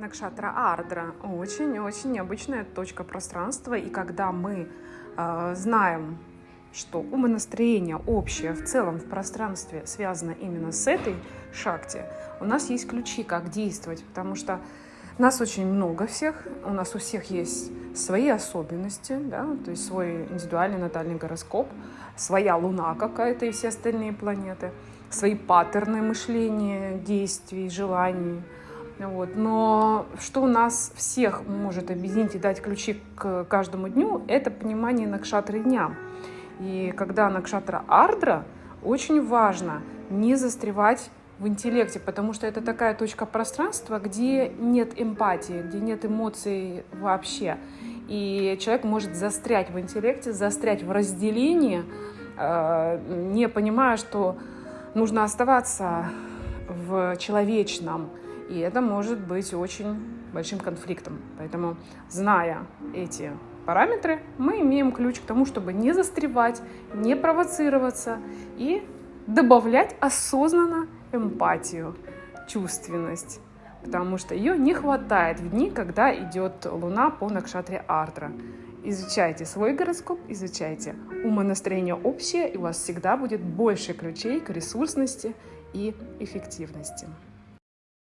Накшатра Ардра. Очень-очень необычная точка пространства, и когда мы э, знаем, что умонастроение общее в целом в пространстве связано именно с этой шахте, у нас есть ключи, как действовать, потому что нас очень много всех, у нас у всех есть свои особенности, да, то есть свой индивидуальный натальный гороскоп, своя Луна какая-то и все остальные планеты, свои паттерны мышления, действий, желаний – вот. Но что у нас всех может объединить и дать ключи к каждому дню, это понимание накшатры дня. И когда накшатра ардра, очень важно не застревать в интеллекте, потому что это такая точка пространства, где нет эмпатии, где нет эмоций вообще. И человек может застрять в интеллекте, застрять в разделении, э, не понимая, что нужно оставаться в человечном, и это может быть очень большим конфликтом. Поэтому, зная эти параметры, мы имеем ключ к тому, чтобы не застревать, не провоцироваться и добавлять осознанно эмпатию, чувственность, потому что ее не хватает в дни, когда идет Луна по Накшатре Ардра. Изучайте свой гороскоп, изучайте умонастроение общее, и у вас всегда будет больше ключей к ресурсности и эффективности.